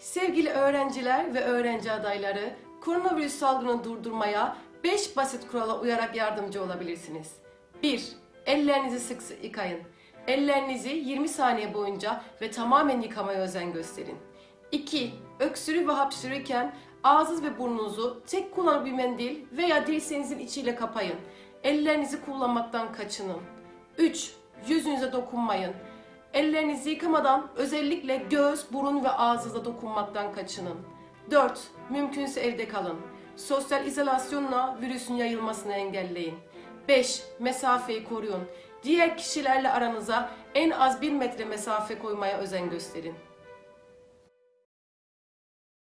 Sevgili öğrenciler ve öğrenci adayları, koronavirüs salgını durdurmaya 5 basit kurala uyarak yardımcı olabilirsiniz. 1. Ellerinizi sık sık yıkayın. Ellerinizi 20 saniye boyunca ve tamamen yıkamaya özen gösterin. 2. Öksürü ve hapşırırken ağzınız ve burnunuzu tek kullanımlı bir mendil veya dirseğinizin içiyle kapayın. Ellerinizi kullanmaktan kaçının. 3. Yüzünüze dokunmayın. Ellerinizi yıkamadan özellikle göz, burun ve ağzınıza dokunmaktan kaçının. 4. Mümkünse evde kalın. Sosyal izolasyonla virüsün yayılmasını engelleyin. 5. Mesafeyi koruyun. Diğer kişilerle aranıza en az 1 metre mesafe koymaya özen gösterin.